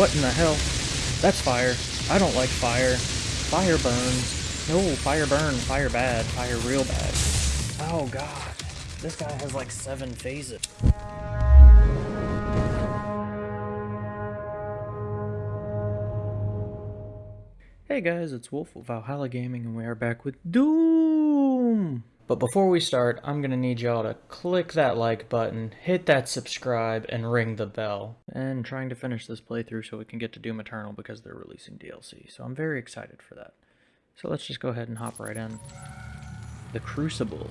What in the hell? That's fire. I don't like fire. Fire burns. No, fire burn. Fire bad. Fire real bad. Oh god. This guy has like seven phases. Hey guys, it's Wolf of Valhalla Gaming and we are back with Doom! But before we start, I'm gonna need y'all to click that like button, hit that subscribe, and ring the bell. And trying to finish this playthrough so we can get to Doom Eternal because they're releasing DLC, so I'm very excited for that. So let's just go ahead and hop right in. The Crucible.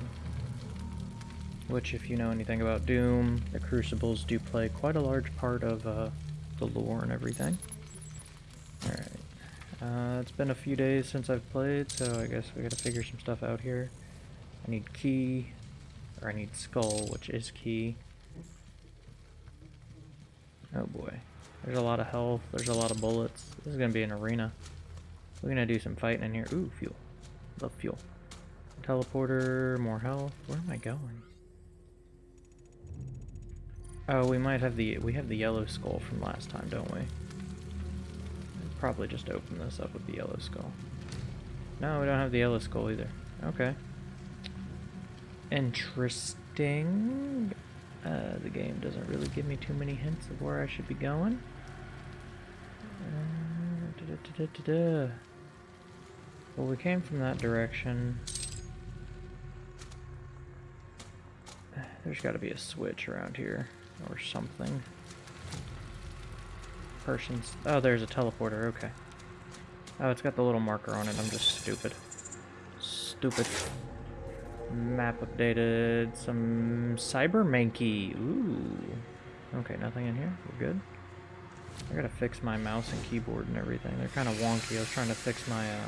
Which, if you know anything about Doom, the Crucibles do play quite a large part of uh, the lore and everything. Alright. Uh, it's been a few days since I've played, so I guess we gotta figure some stuff out here. I need key, or I need skull, which is key. Oh boy. There's a lot of health, there's a lot of bullets. This is gonna be an arena. We're gonna do some fighting in here. Ooh, fuel. Love fuel. Teleporter, more health. Where am I going? Oh, we might have the, we have the yellow skull from last time, don't we? Probably just open this up with the yellow skull. No, we don't have the yellow skull either. Okay. Interesting. Uh, the game doesn't really give me too many hints of where I should be going. Uh, da -da -da well, we came from that direction. There's got to be a switch around here or something. Persons. Oh, there's a teleporter. Okay. Oh, it's got the little marker on it. I'm just stupid. Stupid. Map updated. Some Cyber Mankey. Ooh. Okay, nothing in here. We're good. I gotta fix my mouse and keyboard and everything. They're kind of wonky. I was trying to fix my, uh...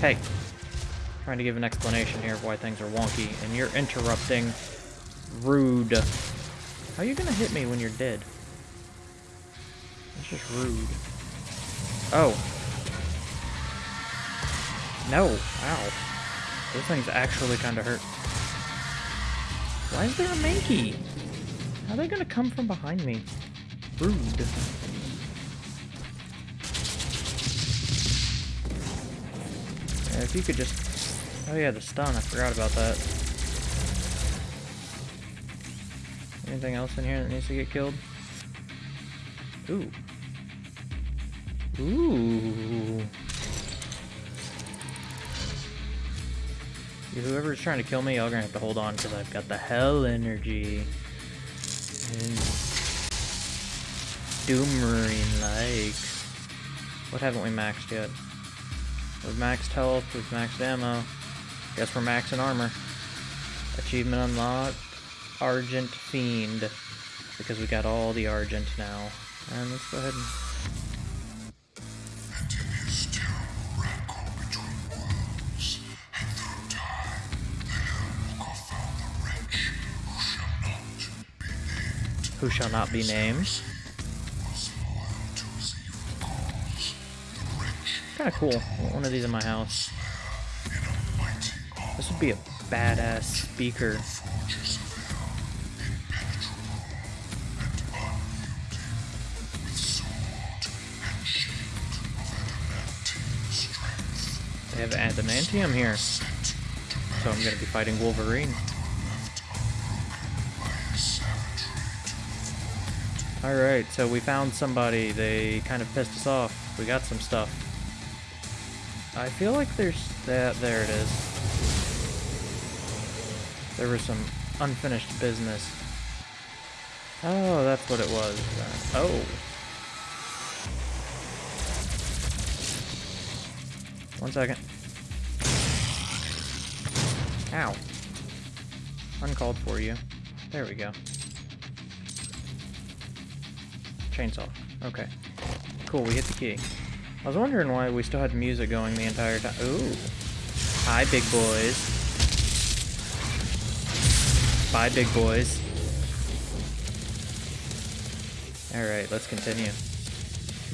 Hey! Trying to give an explanation here of why things are wonky, and you're interrupting. Rude. How are you gonna hit me when you're dead? That's just rude. Oh. No. Ow. Those things actually kind of hurt. Why is there a Mankey? How are they gonna come from behind me? Rude. Yeah, if you could just... Oh yeah, the stun. I forgot about that. Anything else in here that needs to get killed? Ooh. Ooh. Whoever's trying to kill me, y'all gonna have to hold on because I've got the hell energy. And Doom Marine like. What haven't we maxed yet? We've maxed health, we've maxed ammo. Guess we're maxing armor. Achievement unlocked. Argent Fiend. Because we got all the Argent now. And let's go ahead and... Who shall not be named. Kinda cool. One of these in my house. This would be a badass speaker. They have adamantium here. So I'm gonna be fighting Wolverine. Alright, so we found somebody. They kind of pissed us off. We got some stuff. I feel like there's that. There it is. There was some unfinished business. Oh, that's what it was. Uh, oh. One second. Ow. Uncalled for you. There we go. Chainsaw. Okay. Cool, we hit the key. I was wondering why we still had music going the entire time. Ooh. Hi, big boys. Bye, big boys. Alright, let's continue.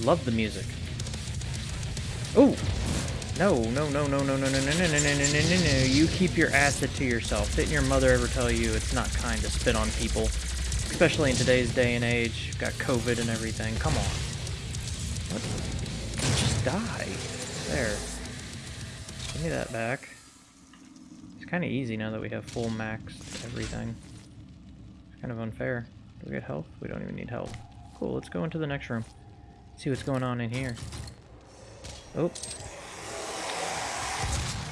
Love the music. Ooh! No, no, no, no, no, no, no, no, no, no, no, no, no, no, no. You keep your acid to yourself. Didn't your mother ever tell you it's not kind to spit on people? Especially in today's day and age. Got COVID and everything. Come on. What? Just die. There. Give me that back. It's kind of easy now that we have full max everything. It's kind of unfair. Do we get health? We don't even need health. Cool, let's go into the next room. See what's going on in here. Oh.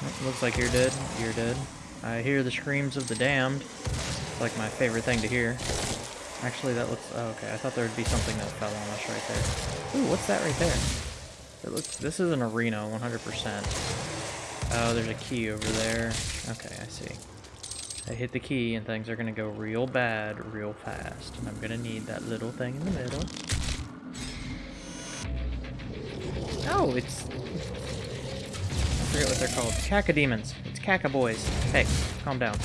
oh. Looks like you're dead. You're dead. I hear the screams of the damned. It's like my favorite thing to hear. Actually, that looks... Oh, okay, I thought there would be something that fell on us right there. Ooh, what's that right there? It looks... This is an arena, 100%. Oh, there's a key over there. Okay, I see. I hit the key and things are going to go real bad real fast. And I'm going to need that little thing in the middle. Oh, it's... I forget what they're called. Cacodemons. It's caca boys. Hey, calm down.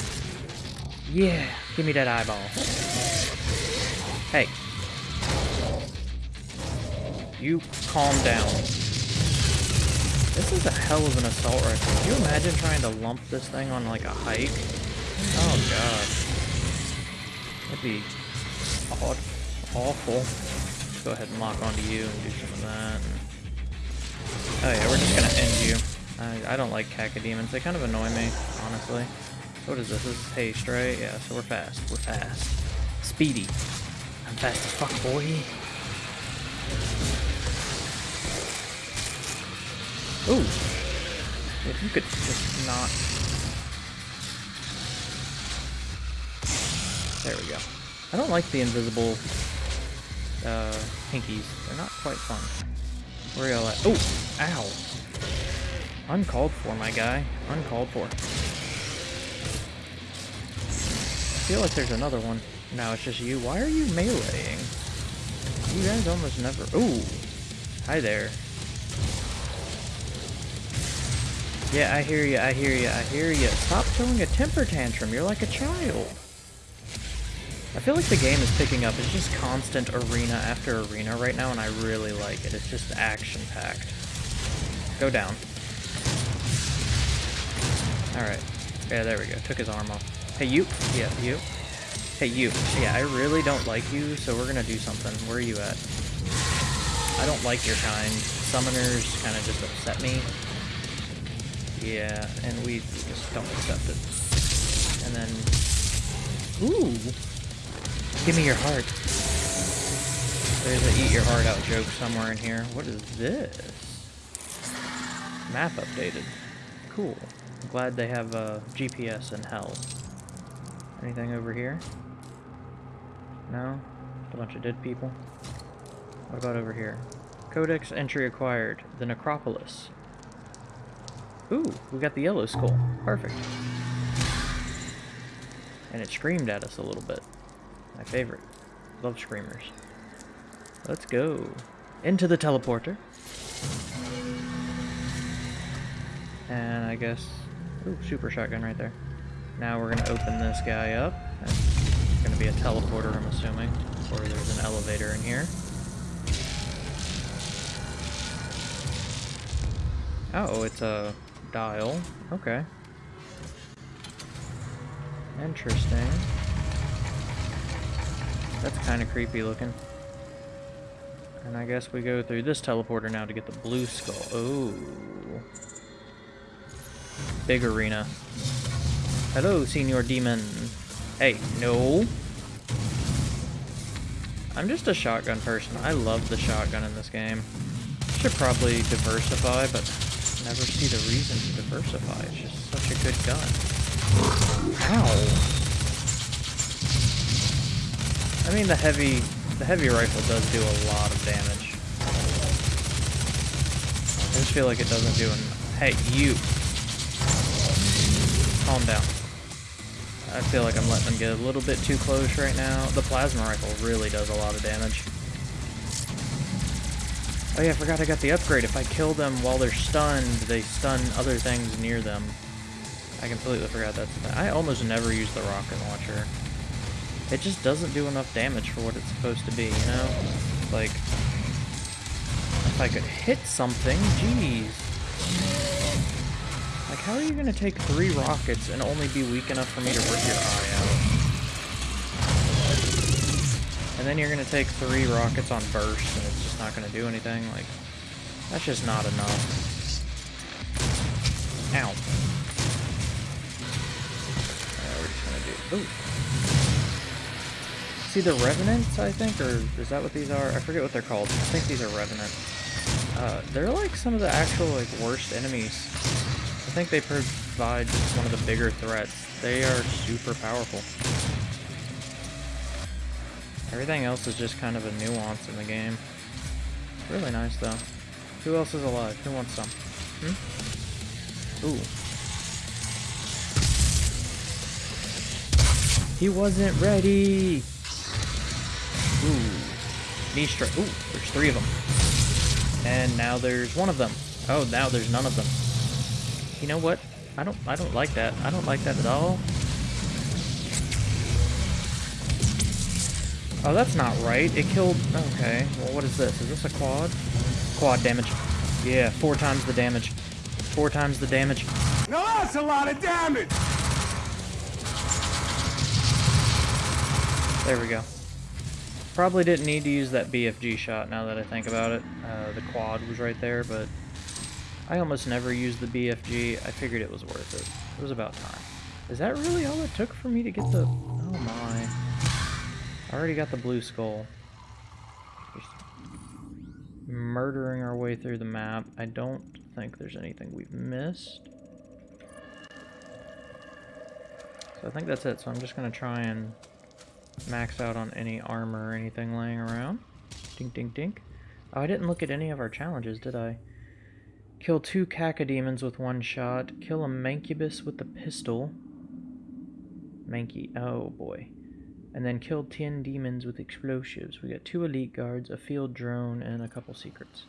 Yeah, give me that eyeball. Hey. You calm down. This is a hell of an assault rifle. Can you imagine trying to lump this thing on like a hike? Oh god. That'd be odd. Awful. Let's go ahead and lock onto you and do some of that. Oh yeah, we're just gonna end you. I, I don't like cacodemons. They kind of annoy me, honestly. What is this? This is haste, right? Yeah, so we're fast. We're fast. Speedy. I'm fast as fuck, boy. Ooh. If you could just not... There we go. I don't like the invisible uh, pinkies. They're not quite fun. Where y'all at? Oh! Ow! Uncalled for, my guy. Uncalled for. I feel like there's another one. No, it's just you. Why are you meleeing? You guys almost never... Ooh! Hi there. Yeah, I hear you, I hear you, I hear you. Stop throwing a temper tantrum. You're like a child. I feel like the game is picking up. It's just constant arena after arena right now, and I really like it. It's just action-packed. Go down. Alright. Yeah, there we go. Took his arm off. Hey, you. Yeah, you. Hey, you. Yeah, I really don't like you, so we're gonna do something. Where are you at? I don't like your kind. Summoners kind of just upset me. Yeah, and we just don't accept it. And then... Ooh! Give me your heart. There's a eat your heart out joke somewhere in here. What is this? Map updated. Cool. I'm glad they have uh, GPS in hell. Anything over here? No? A bunch of dead people? What about over here? Codex entry acquired. The Necropolis. Ooh, we got the yellow skull. Perfect. And it screamed at us a little bit. My favorite. Love screamers. Let's go. Into the teleporter. And I guess... Ooh, super shotgun right there. Now we're going to open this guy up. Going to be a teleporter, I'm assuming. Or there's an elevator in here. Oh, it's a dial. Okay. Interesting. That's kind of creepy looking. And I guess we go through this teleporter now to get the blue skull. Oh. Big arena. Hello, Senior Demon. Hey, no. I'm just a shotgun person. I love the shotgun in this game. Should probably diversify, but never see the reason to diversify. It's just such a good gun. Ow! I mean, the heavy, the heavy rifle does do a lot of damage. I just feel like it doesn't do an... Hey, you! Calm down. I feel like I'm letting them get a little bit too close right now. The plasma rifle really does a lot of damage. Oh yeah, I forgot I got the upgrade. If I kill them while they're stunned, they stun other things near them. I completely forgot that. I almost never use the rocket launcher. It just doesn't do enough damage for what it's supposed to be, you know? Like, if I could hit something, jeez. How are you gonna take three rockets and only be weak enough for me to rip your eye out? And then you're gonna take three rockets on burst, and it's just not gonna do anything, like... That's just not enough. Ow. We're just gonna do... Ooh. See the Revenants, I think? Or is that what these are? I forget what they're called. I think these are Revenants. Uh, they're like some of the actual like worst enemies. I think they provide just one of the bigger threats. They are super powerful. Everything else is just kind of a nuance in the game. Really nice though. Who else is alive? Who wants some? Hmm? Ooh. He wasn't ready! Ooh. Knee strike. Ooh, there's three of them. And now there's one of them. Oh, now there's none of them. You know what? I don't I don't like that. I don't like that at all. Oh, that's not right. It killed... Okay. Well, what is this? Is this a quad? Quad damage. Yeah, four times the damage. Four times the damage. No, that's a lot of damage! There we go. Probably didn't need to use that BFG shot now that I think about it. Uh, the quad was right there, but I almost never used the BFG. I figured it was worth it. It was about time. Is that really all it took for me to get the... Oh my. I already got the blue skull. Just murdering our way through the map. I don't think there's anything we've missed. So I think that's it. So I'm just going to try and max out on any armor or anything laying around. Dink, dink, dink. Oh, I didn't look at any of our challenges, did I? Kill two cacodemons with one shot. Kill a mancubus with the pistol. Mankey. Oh, boy. And then kill 10 demons with explosives. We got two elite guards, a field drone, and a couple secrets.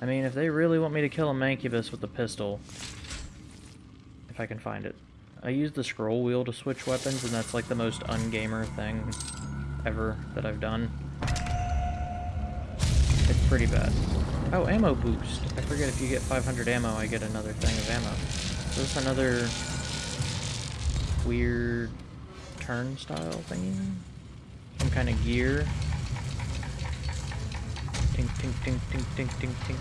I mean, if they really want me to kill a mancubus with the pistol, if I can find it, I use the scroll wheel to switch weapons, and that's like the most ungamer thing ever that I've done. It's pretty bad. Oh, ammo boost. I forget if you get 500 ammo, I get another thing of ammo. Is this another weird turnstile thingy? Some kind of gear? Tink, tink, tink, tink, tink, tink, tink.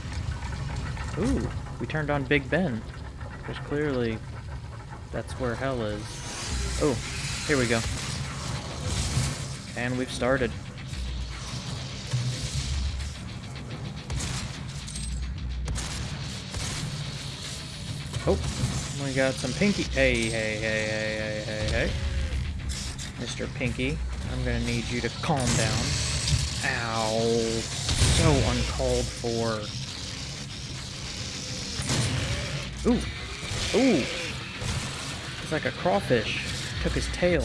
Ooh, we turned on Big Ben. Because clearly that's where hell is. Oh, here we go. And we've started. Got some Pinky. Hey, hey, hey, hey, hey, hey, hey. Mr. Pinky, I'm gonna need you to calm down. Ow. So uncalled for. Ooh. Ooh It's like a crawfish. Took his tail.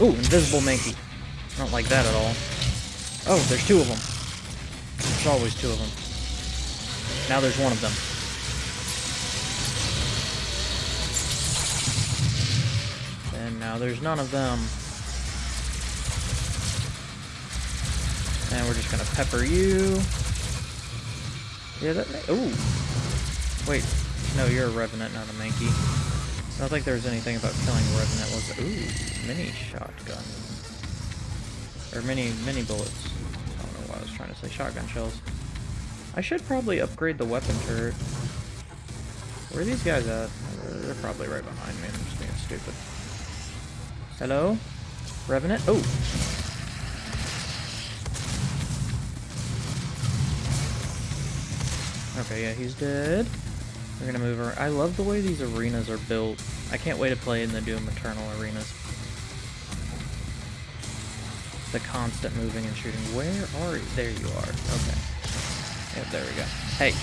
Ooh, invisible Mankey. I don't like that at all. Oh, there's two of them. There's always two of them. Now there's one of them. And now there's none of them. And we're just gonna pepper you. Yeah, that. Ooh. Wait, no, you're a Revenant, not a Mankey. I don't think there was anything about killing a Revenant was... Ooh, mini shotgun. Or mini, mini bullets. I don't know why I was trying to say shotgun shells. I should probably upgrade the weapon turret. Where are these guys at? They're probably right behind me. I'm just being stupid. Hello? Revenant? Oh! Okay, yeah, he's dead. We're gonna move around. I love the way these arenas are built. I can't wait to play in the Doom Eternal arenas. The constant moving and shooting. Where are you? There you are. Okay. Yep, there we go. Hey.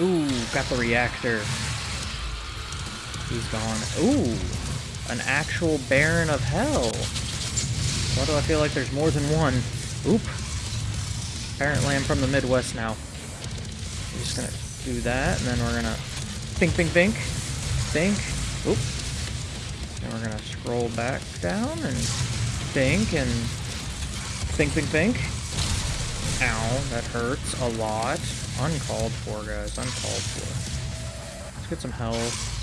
Ooh, got the reactor. He's gone. Ooh, an actual Baron of Hell. Why do I feel like there's more than one? Oop. Apparently I'm from the Midwest now. I'm just gonna do that, and then we're gonna Think, think, think! Think! Oop. And we're gonna scroll back down and Think, and Think, think, bink. Ow, that hurts a lot. Uncalled for, guys. Uncalled for. Let's get some health.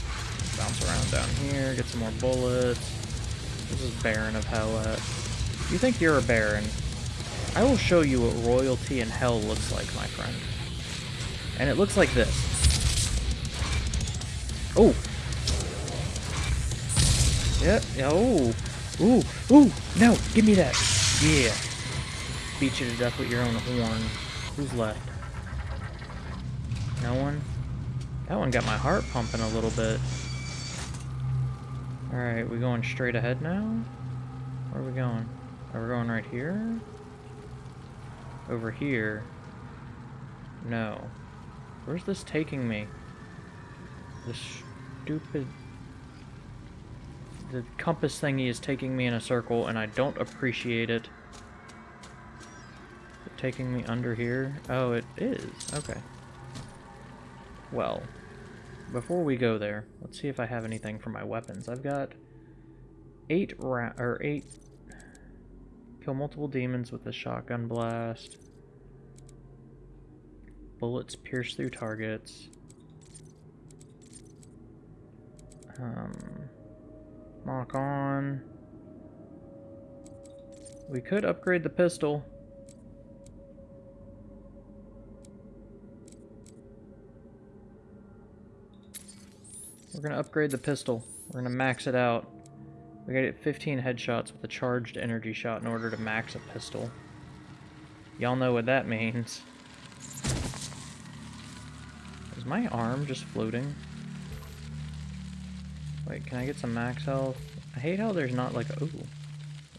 Bounce around down here. Get some more bullets. This is Baron of Hell. You think you're a Baron? I will show you what royalty in hell looks like, my friend. And it looks like this. Oh! Yep, yeah, oh! Ooh, ooh! No, give me that! Yeah! Beat you to death with your own horn. Who's left? No one? That one got my heart pumping a little bit. Alright, we going straight ahead now? Where are we going? Oh, are we going right here? Over here? No. Where's this taking me? This stupid... The compass thingy is taking me in a circle, and I don't appreciate it. it taking me under here? Oh, it is. Okay. Well, before we go there, let's see if I have anything for my weapons. I've got eight ra or eight kill multiple demons with a shotgun blast. Bullets pierce through targets. Um, lock on. We could upgrade the pistol. We're gonna upgrade the pistol. We're gonna max it out. We gotta get 15 headshots with a charged energy shot in order to max a pistol. Y'all know what that means. Is my arm just floating? Wait, can I get some max health? I hate how there's not like, ooh,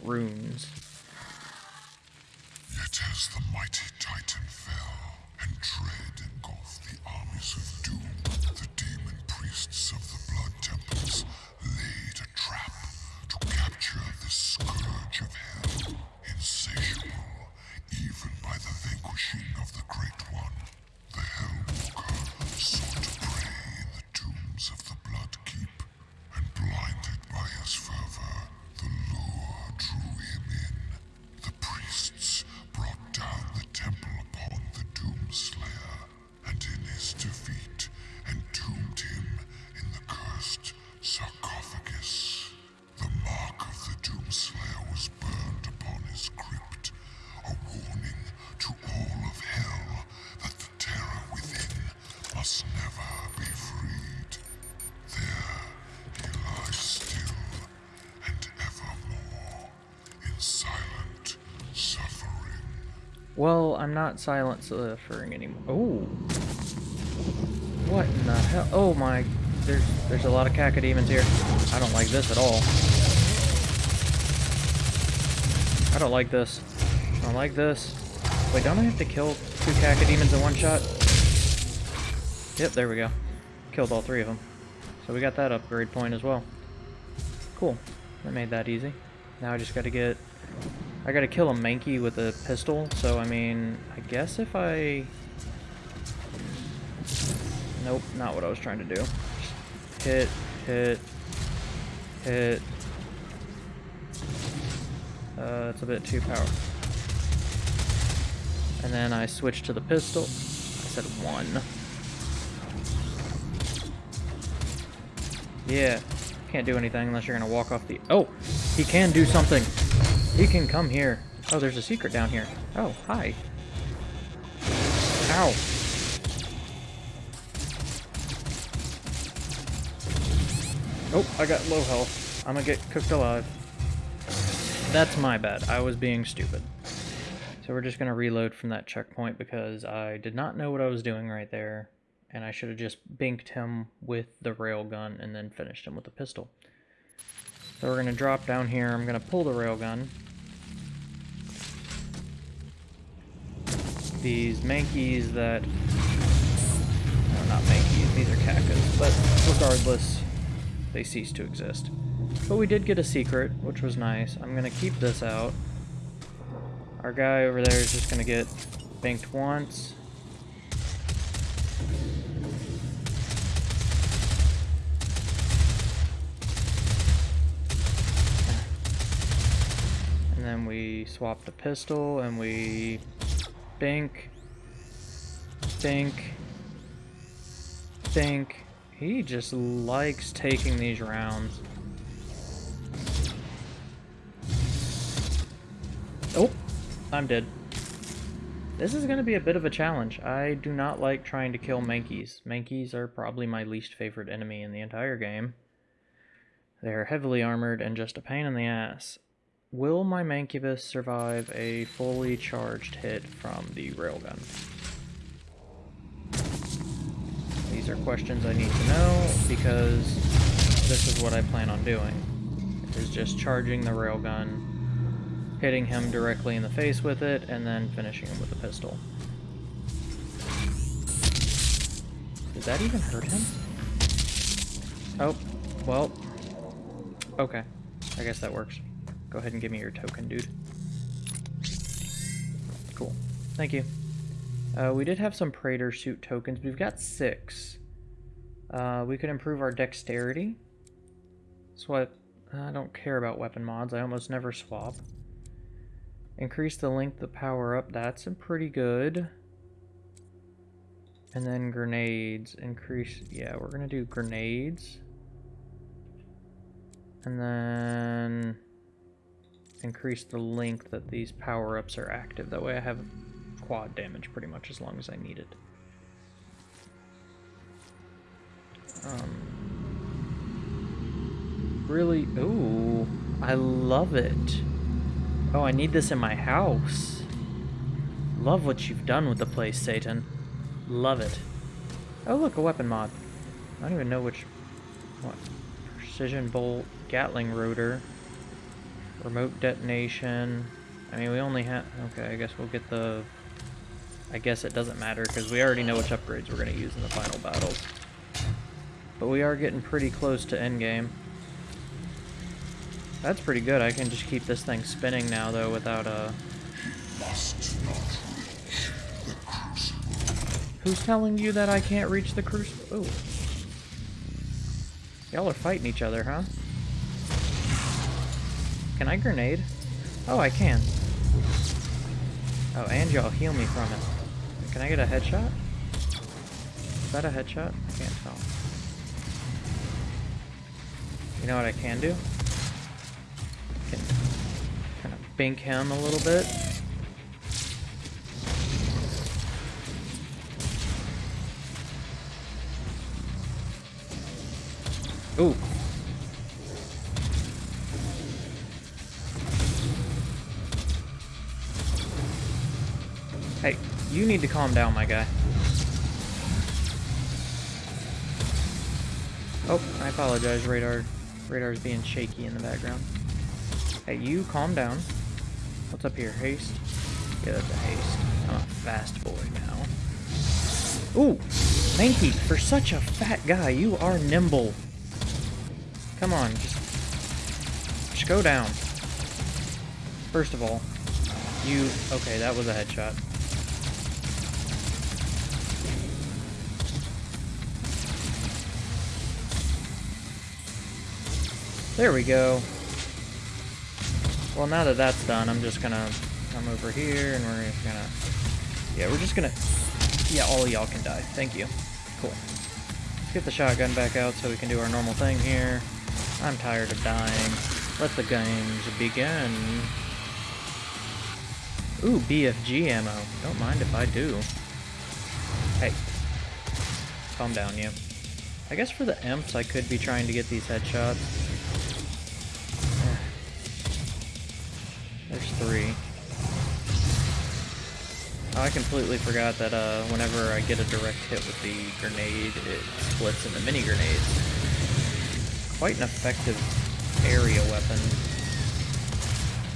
runes. Yet as the mighty Well, I'm not silent uh, suffering anymore. Oh. What in the hell? Oh my, there's there's a lot of cacodemons here. I don't like this at all. I don't like this. I don't like this. Wait, don't I have to kill two cacodemons in one shot? Yep, there we go. Killed all three of them. So we got that upgrade point as well. Cool. That made that easy. Now I just gotta get... I gotta kill a Mankey with a pistol, so I mean, I guess if I... Nope, not what I was trying to do. Hit, hit, hit. Uh, it's a bit too powerful. And then I switch to the pistol. I said one. Yeah, can't do anything unless you're gonna walk off the... Oh, he can do something. He can come here. Oh, there's a secret down here. Oh, hi. Ow. Oh, I got low health. I'm gonna get cooked alive. That's my bad. I was being stupid. So we're just gonna reload from that checkpoint because I did not know what I was doing right there. And I should have just binked him with the railgun and then finished him with the pistol. So we're gonna drop down here. I'm gonna pull the railgun. These Mankeys that... No, not Mankeys. These are Kakas. But regardless, they cease to exist. But we did get a secret, which was nice. I'm gonna keep this out. Our guy over there is just gonna get banked once. And then we swap the pistol and we bink, bink, bink. He just likes taking these rounds. Oh, I'm dead. This is going to be a bit of a challenge. I do not like trying to kill Mankeys. Mankeys are probably my least favorite enemy in the entire game. They're heavily armored and just a pain in the ass. Will my Mancubus survive a fully charged hit from the railgun? These are questions I need to know because this is what I plan on doing. Is just charging the railgun hitting him directly in the face with it, and then finishing him with a pistol. Did that even hurt him? Oh, well, okay. I guess that works. Go ahead and give me your token, dude. Cool. Thank you. Uh, we did have some Praetor suit tokens. We've got six. Uh, we could improve our dexterity. So I, I don't care about weapon mods. I almost never swap. Increase the length of power up, that's pretty good. And then grenades, increase, yeah, we're gonna do grenades. And then increase the length that these power-ups are active. That way I have quad damage pretty much as long as I need it. Um, really, ooh, I love it. Oh, I need this in my house. Love what you've done with the place, Satan. Love it. Oh, look, a weapon mod. I don't even know which... What? Precision bolt, Gatling rotor, remote detonation. I mean, we only have... Okay, I guess we'll get the... I guess it doesn't matter, because we already know which upgrades we're going to use in the final battles. But we are getting pretty close to endgame. That's pretty good. I can just keep this thing spinning now, though, without a... Uh, Who's telling you that I can't reach the crucible? Oh. Y'all are fighting each other, huh? Can I grenade? Oh, I can. Oh, and y'all heal me from it. Can I get a headshot? Is that a headshot? I can't tell. You know what I can do? I can kind of bink him a little bit. Ooh. You need to calm down, my guy. Oh, I apologize, radar. Radar's being shaky in the background. Hey, you calm down. What's up here? Haste? Yeah, that's a haste. I'm a fast boy now. Ooh! Mankey, for such a fat guy, you are nimble. Come on, just... Just go down. First of all, you... Okay, that was a headshot. There we go. Well, now that that's done, I'm just gonna come over here and we're just gonna... Yeah, we're just gonna... Yeah, all y'all can die. Thank you. Cool. Let's get the shotgun back out so we can do our normal thing here. I'm tired of dying. Let the games begin. Ooh, BFG ammo. Don't mind if I do. Hey. Calm down, you. I guess for the imps, I could be trying to get these headshots. Three. Oh, I completely forgot that uh, whenever I get a direct hit with the grenade, it splits into mini grenades. Quite an effective area weapon.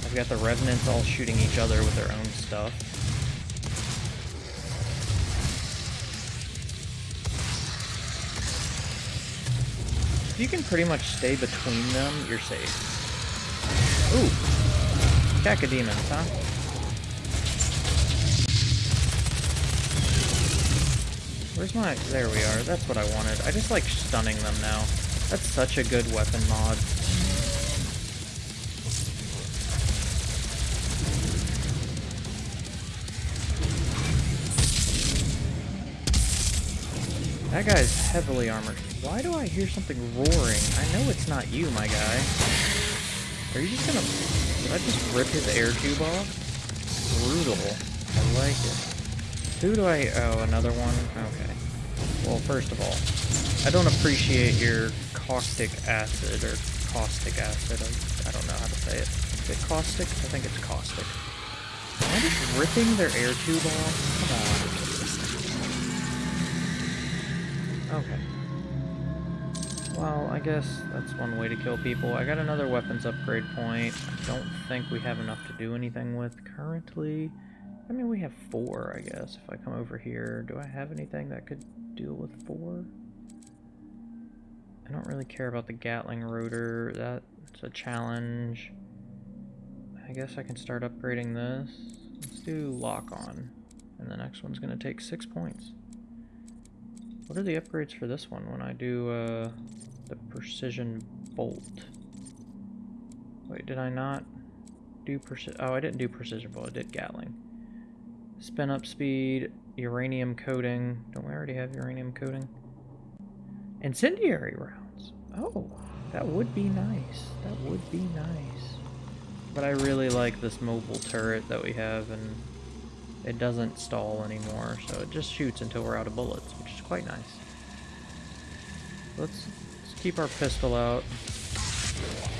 I've got the Revenants all shooting each other with their own stuff. If you can pretty much stay between them, you're safe. Ooh, Cacodemons, huh? Where's my... There we are. That's what I wanted. I just like stunning them now. That's such a good weapon mod. That guy's heavily armored. Why do I hear something roaring? I know it's not you, my guy. Are you just gonna... Did I just rip his air tube off? Brutal. I like it. Who do I... Oh, another one? Okay. Well, first of all, I don't appreciate your caustic acid, or caustic acid. I, I don't know how to say it. Is it caustic? I think it's caustic. Am I just ripping their air tube off? Well, I guess that's one way to kill people. I got another weapons upgrade point. I don't think we have enough to do anything with currently. I mean, we have four, I guess. If I come over here, do I have anything that could deal with four? I don't really care about the Gatling rotor. That's a challenge. I guess I can start upgrading this. Let's do lock on. And the next one's going to take six points. What are the upgrades for this one when I do uh, the precision bolt? Wait, did I not do precision? Oh, I didn't do precision bolt. I did Gatling. Spin up speed, uranium coating. Don't we already have uranium coating? Incendiary rounds. Oh, that would be nice. That would be nice. But I really like this mobile turret that we have, and it doesn't stall anymore, so it just shoots until we're out of bullets, which is quite nice. Let's, keep our pistol out.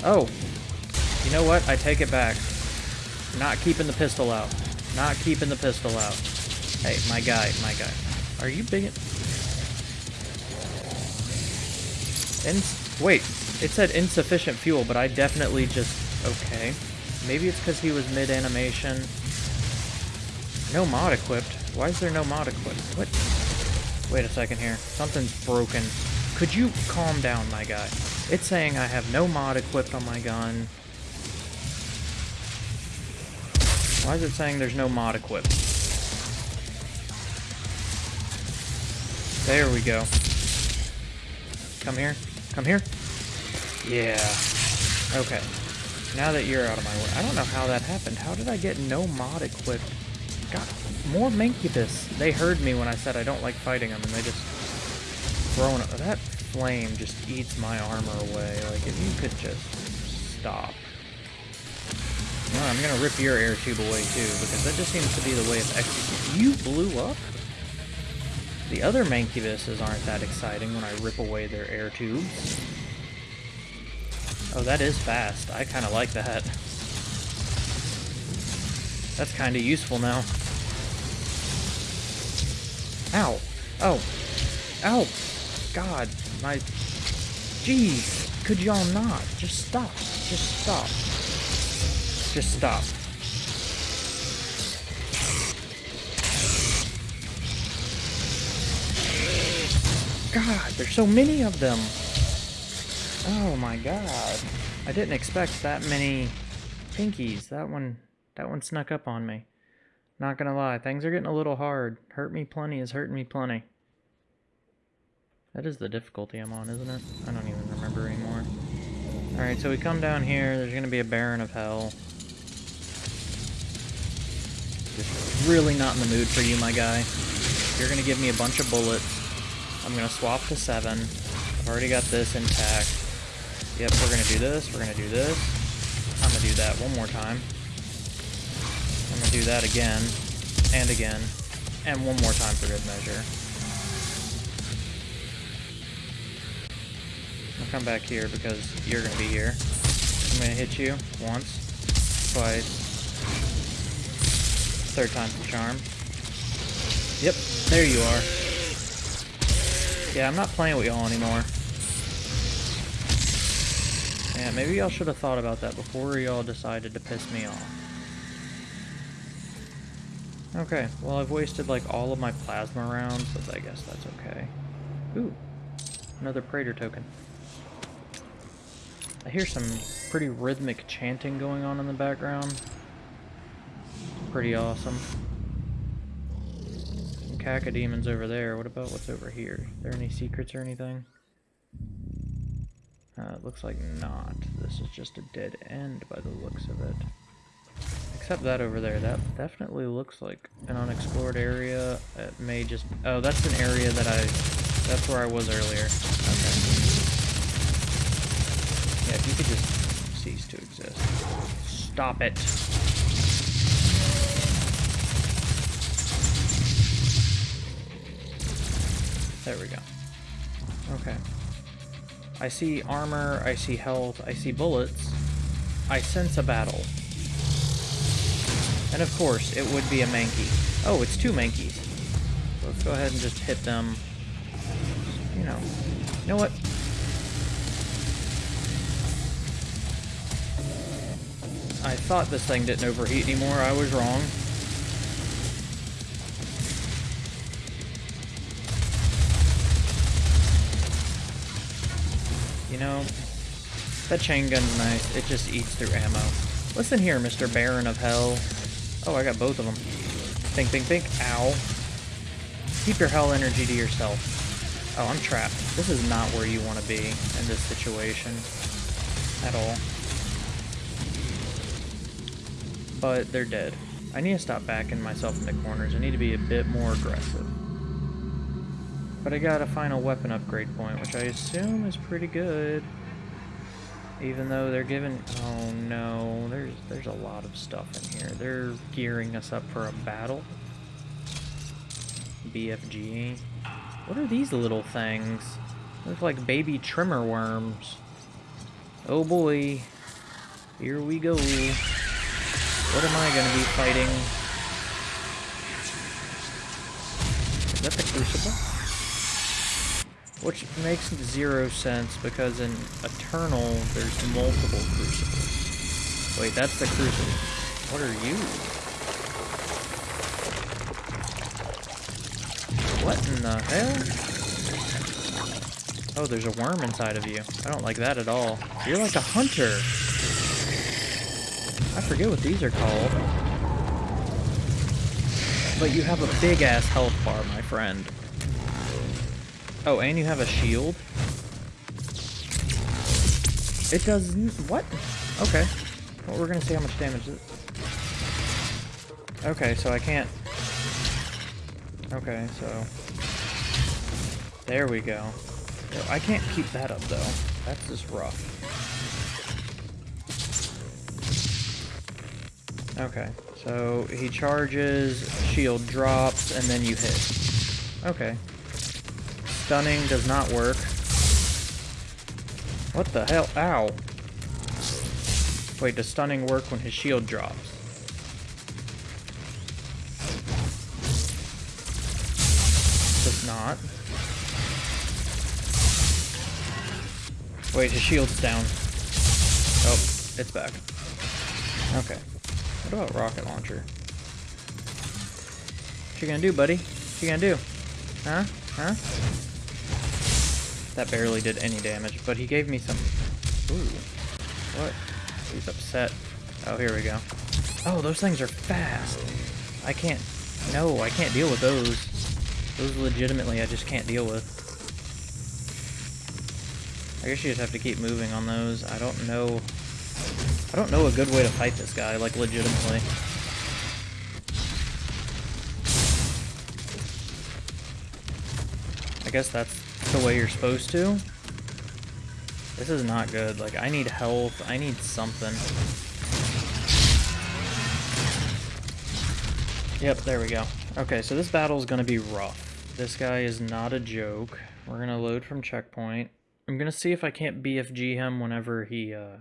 Oh, you know what? I take it back. Not keeping the pistol out. Not keeping the pistol out. Hey, my guy, my guy. Are you big? In wait, it said insufficient fuel, but I definitely just... Okay. Maybe it's because he was mid-animation. No mod equipped. Why is there no mod equipped? What? Wait a second here. Something's broken. Could you calm down, my guy? It's saying I have no mod equipped on my gun. Why is it saying there's no mod equipped? There we go. Come here. Come here. Yeah. Okay. Now that you're out of my way. I don't know how that happened. How did I get no mod equipped? Got more Mancubus. They heard me when I said I don't like fighting them, and they just thrown it. That flame just eats my armor away. Like, if you could just stop. No, I'm gonna rip your air tube away too, because that just seems to be the way of executing. You blew up? The other Mancubuses aren't that exciting when I rip away their air tubes. Oh, that is fast. I kind of like that. That's kind of useful now. Ow. Oh. Ow. God. My... Jeez. Could y'all not? Just stop. Just stop. Just stop. God, there's so many of them. Oh my god. I didn't expect that many pinkies. That one that one snuck up on me. Not gonna lie, things are getting a little hard. Hurt me plenty is hurting me plenty. That is the difficulty I'm on, isn't it? I don't even remember anymore. Alright, so we come down here, there's gonna be a Baron of Hell. Just really not in the mood for you, my guy. You're gonna give me a bunch of bullets. I'm gonna swap to seven. I've already got this intact. Yep, we're gonna do this, we're gonna do this. I'm gonna do that one more time. I'm gonna do that again, and again, and one more time for good measure. Come back here because you're gonna be here. I'm gonna hit you once, twice, third time's the charm. Yep, there you are. Yeah, I'm not playing with y'all anymore. Yeah, maybe y'all should have thought about that before y'all decided to piss me off. Okay, well I've wasted like all of my plasma rounds, but I guess that's okay. Ooh, another Praetor token. I hear some pretty rhythmic chanting going on in the background. Pretty awesome. Some cacodemons over there. What about what's over here? Are there any secrets or anything? Uh, it looks like not. This is just a dead end by the looks of it. Except that over there. That definitely looks like an unexplored area. It may just... Oh, that's an area that I... That's where I was earlier. Okay. Yeah, if you could just cease to exist. Stop it. There we go. Okay. I see armor, I see health, I see bullets. I sense a battle. And of course, it would be a Mankey. Oh, it's two Mankeys. Let's go ahead and just hit them. You know. You know what? I thought this thing didn't overheat anymore. I was wrong. You know, that chain gun's nice. It just eats through ammo. Listen here, Mr. Baron of Hell. Oh, I got both of them. Think, think, think. Ow. Keep your hell energy to yourself. Oh, I'm trapped. This is not where you want to be in this situation. At all. But they're dead. I need to stop backing myself into corners. I need to be a bit more aggressive. But I got a final weapon upgrade point, which I assume is pretty good. Even though they're giving... Oh no, there's, there's a lot of stuff in here. They're gearing us up for a battle. BFG. What are these little things? Look like baby Tremors worms. Oh boy. Here we go. What am I going to be fighting? Is that the Crucible? Which makes zero sense because in Eternal there's multiple Crucibles. Wait, that's the Crucible. What are you? What in the hell? Oh, there's a worm inside of you. I don't like that at all. You're like a hunter. I forget what these are called. But you have a big-ass health bar, my friend. Oh, and you have a shield? It does... What? Okay. Well, we're gonna see how much damage it... Okay, so I can't... Okay, so... There we go. I can't keep that up, though. That's just rough. Okay, so he charges, shield drops, and then you hit. Okay. Stunning does not work. What the hell? Ow. Wait, does stunning work when his shield drops? Does not. Wait, his shield's down. Oh, it's back. Okay. What about rocket launcher? What you gonna do, buddy? What you gonna do? Huh? Huh? That barely did any damage, but he gave me some... Ooh. What? He's upset. Oh, here we go. Oh, those things are fast. I can't... No, I can't deal with those. Those legitimately I just can't deal with. I guess you just have to keep moving on those. I don't know I don't know a good way to fight this guy, like, legitimately. I guess that's the way you're supposed to. This is not good. Like, I need health. I need something. Yep, there we go. Okay, so this battle is going to be rough. This guy is not a joke. We're going to load from checkpoint. I'm going to see if I can't BFG him whenever he, uh,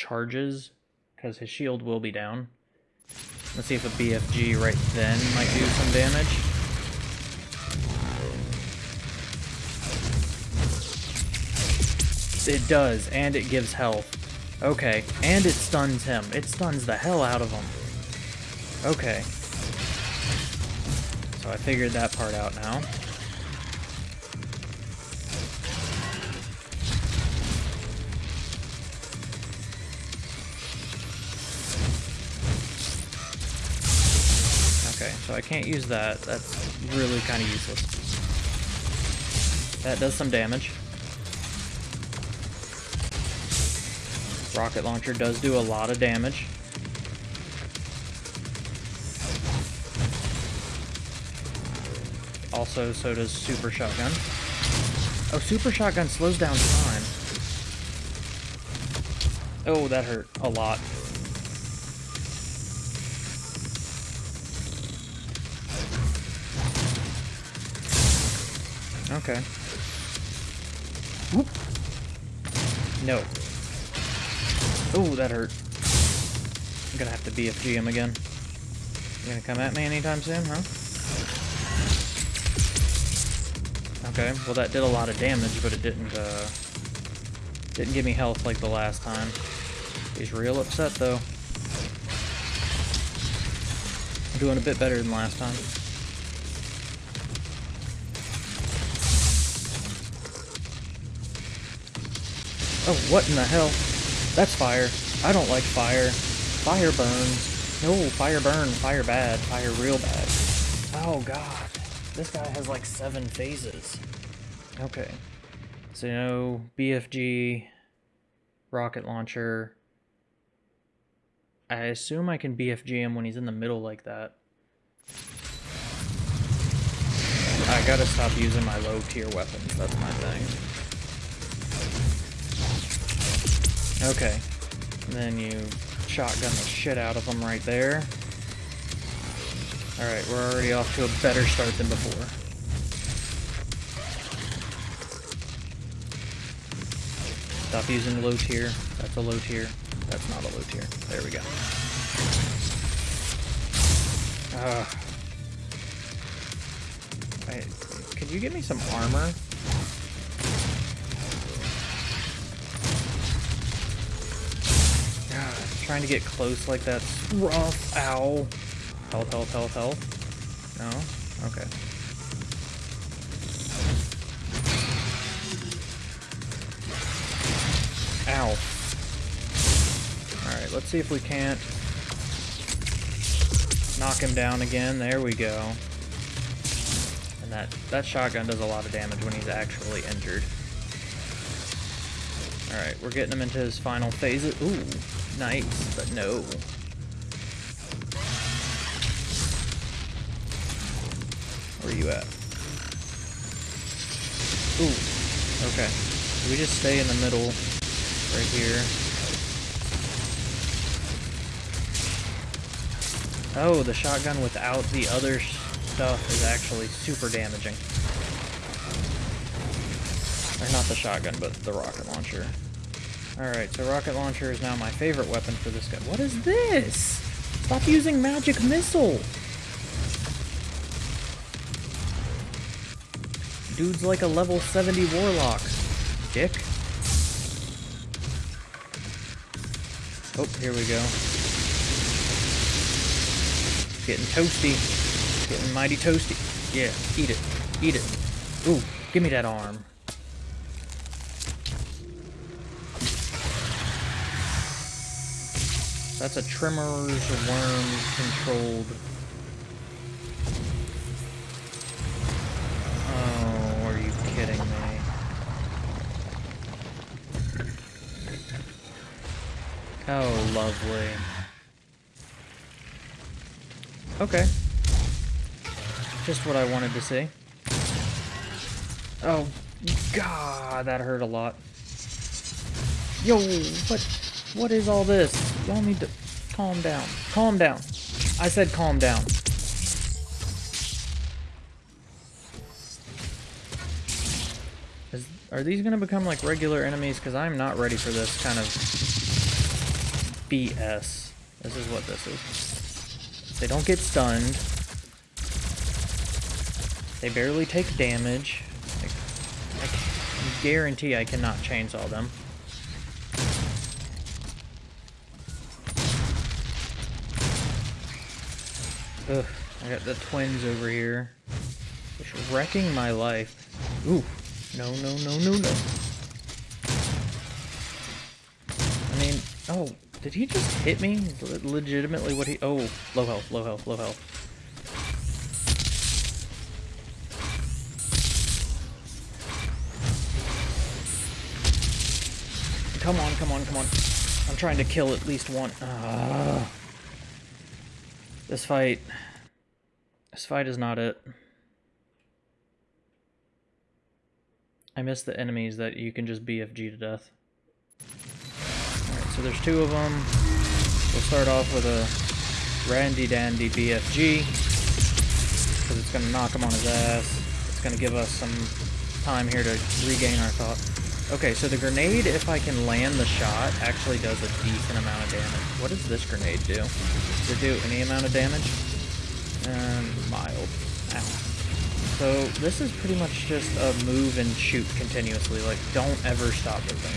charges, because his shield will be down. Let's see if a BFG right then might do some damage. It does, and it gives health. Okay, and it stuns him. It stuns the hell out of him. Okay. So I figured that part out now. So I can't use that. That's really kind of useless. That does some damage. Rocket launcher does do a lot of damage. Also, so does super shotgun. Oh, super shotgun slows down time. Oh, that hurt a lot. Okay. Whoop. No. Oh, that hurt. I'm gonna have to be a him again. You gonna come at me anytime soon, huh? Okay, well that did a lot of damage, but it didn't, uh... Didn't give me health like the last time. He's real upset, though. I'm doing a bit better than last time. Oh, what in the hell? That's fire. I don't like fire. Fire burns. No, fire burn. Fire bad. Fire real bad. Oh, God. This guy has like seven phases. Okay. So, you know, BFG, rocket launcher. I assume I can BFG him when he's in the middle like that. I gotta stop using my low tier weapons, that's my thing. Okay. And then you shotgun the shit out of them right there. Alright, we're already off to a better start than before. Stop using low tier. That's a low tier. That's not a low tier. There we go. Ugh. Wait, could you give me some armor? Trying to get close like that's rough. Ow. Health, health, health, health. No? Okay. Ow. Alright, let's see if we can't knock him down again. There we go. And that, that shotgun does a lot of damage when he's actually injured. Alright, we're getting him into his final phase. Ooh, nice, but no. Where are you at? Ooh, okay. We just stay in the middle, right here. Oh, the shotgun without the other stuff is actually super damaging. Or not the shotgun, but the rocket launcher. Alright, so rocket launcher is now my favorite weapon for this guy. What is this? Stop using magic missile! Dude's like a level 70 warlock. Dick. Oh, here we go. Getting toasty. Getting mighty toasty. Yeah, eat it. Eat it. Ooh, give me that arm. That's a Tremors worm controlled. Oh, are you kidding me? Oh, lovely. Okay. Just what I wanted to see. Oh, God, that hurt a lot. Yo, what, what is all this? Y'all need to calm down. Calm down. I said calm down. Is, are these going to become like regular enemies? Because I'm not ready for this kind of BS. This is what this is. They don't get stunned. They barely take damage. Like, I, I guarantee I cannot chainsaw them. Ugh, I got the twins over here. Just wrecking my life. Ooh, no, no, no, no, no. I mean, oh, did he just hit me? Le legitimately what he- oh, low health, low health, low health. Come on, come on, come on. I'm trying to kill at least one. Uh, this fight... This fight is not it. I miss the enemies that you can just BFG to death. Alright, so there's two of them. We'll start off with a Randy Dandy BFG. Because it's going to knock him on his ass. It's going to give us some time here to regain our thought. Okay, so the grenade, if I can land the shot, actually does a decent amount of damage. What does this grenade do? Does it do any amount of damage? Um, mild. Ow. So this is pretty much just a move and shoot continuously. Like, don't ever stop moving.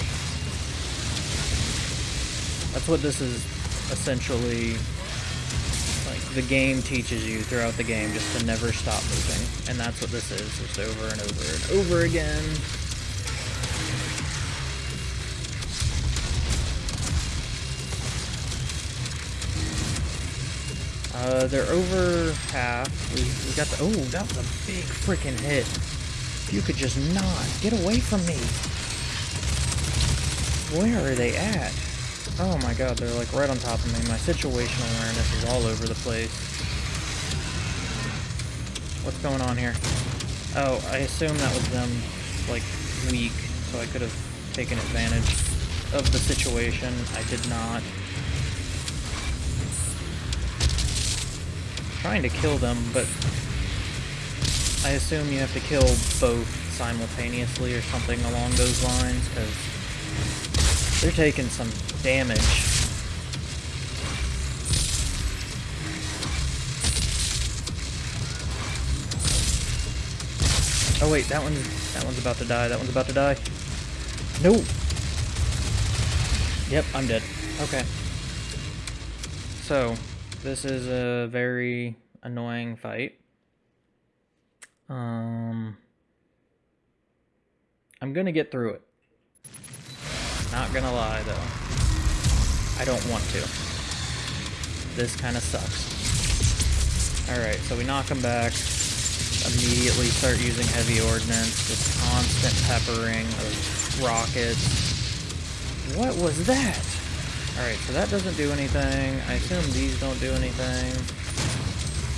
That's what this is essentially like the game teaches you throughout the game just to never stop moving and that's what this is just over and over and over again Uh, they're over half. We, we got the. Oh, that was a big freaking hit. You could just not. Get away from me. Where are they at? Oh my god, they're like right on top of me. My situational awareness is all over the place. What's going on here? Oh, I assume that was them, like, weak, so I could have taken advantage of the situation. I did not. Trying to kill them, but I assume you have to kill both simultaneously or something along those lines, because they're taking some damage. Oh wait, that one's that one's about to die. That one's about to die. No. Yep, I'm dead. Okay. So, this is a very annoying fight. Um, I'm gonna get through it. Not gonna lie, though. I don't want to. This kind of sucks. Alright, so we knock him back. Immediately start using heavy ordnance. Just constant peppering of rockets. What was that? Alright, so that doesn't do anything. I assume these don't do anything.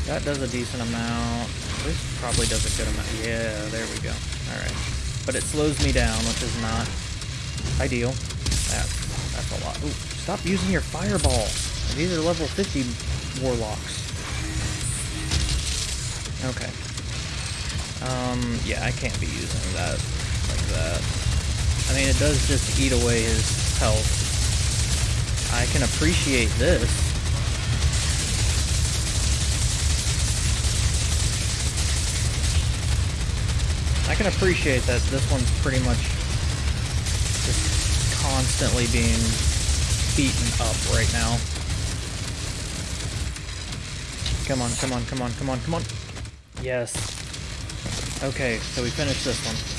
That does a decent amount. This probably does a good amount. Yeah, there we go. Alright. But it slows me down, which is not ideal. That, that's a lot. Ooh, stop using your fireball. These are level 50 warlocks. Okay. Um, yeah, I can't be using that like that. I mean, it does just eat away his health, I can appreciate this. I can appreciate that this one's pretty much just constantly being beaten up right now. Come on, come on, come on, come on, come on. Yes. Okay, so we finished this one.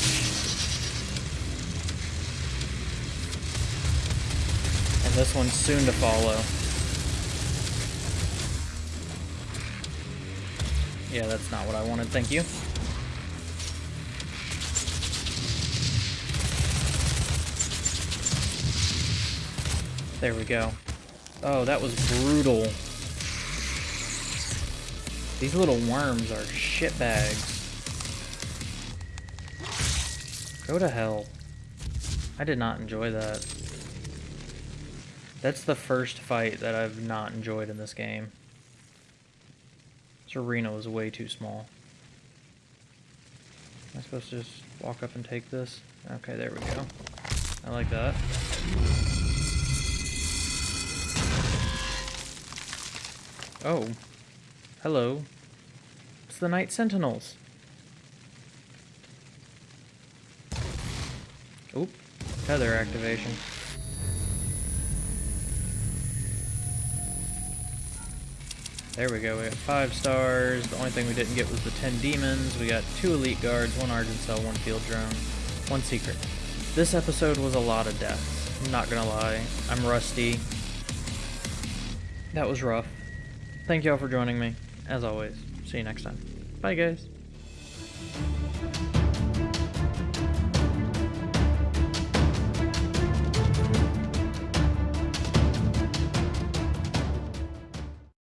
This one's soon to follow. Yeah, that's not what I wanted, thank you. There we go. Oh, that was brutal. These little worms are shitbags. Go to hell. I did not enjoy that. That's the first fight that I've not enjoyed in this game. This arena was way too small. Am I supposed to just walk up and take this? Okay, there we go. I like that. Oh. Hello. It's the Night Sentinels. Oop. Tether activation. There we go, we got five stars. The only thing we didn't get was the 10 demons. We got two elite guards, one Argent Cell, one field drone, one secret. This episode was a lot of deaths. I'm not gonna lie. I'm rusty. That was rough. Thank y'all for joining me. As always, see you next time. Bye, guys.